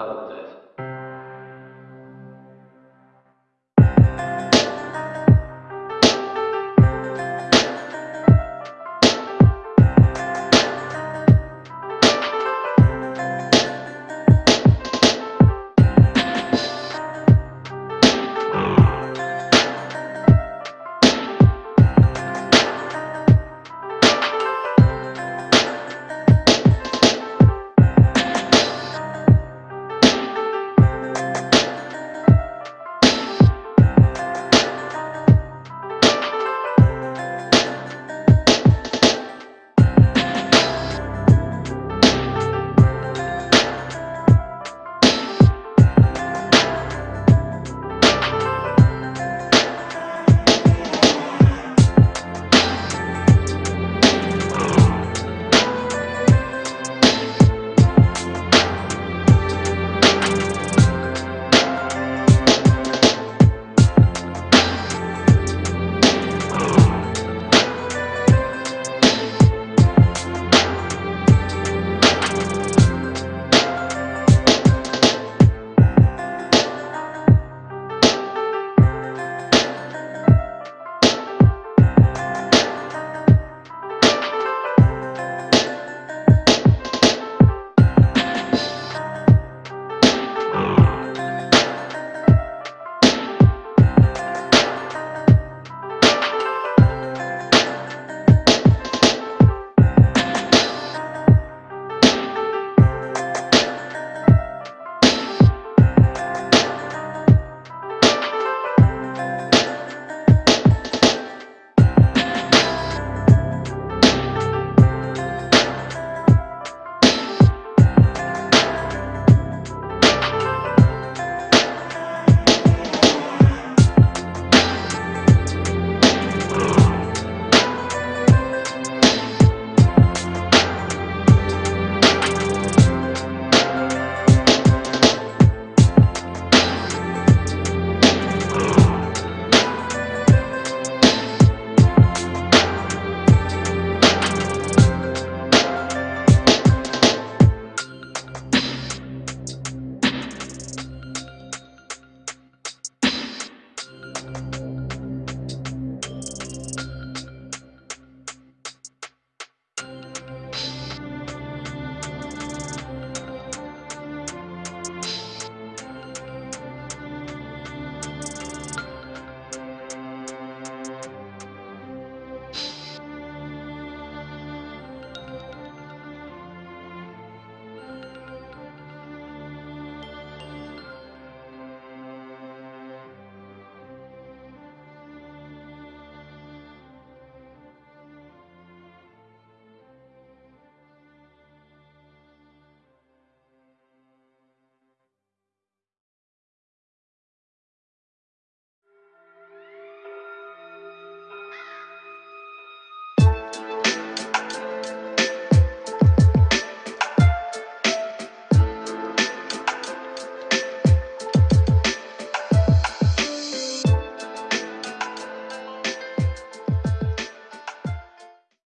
help desk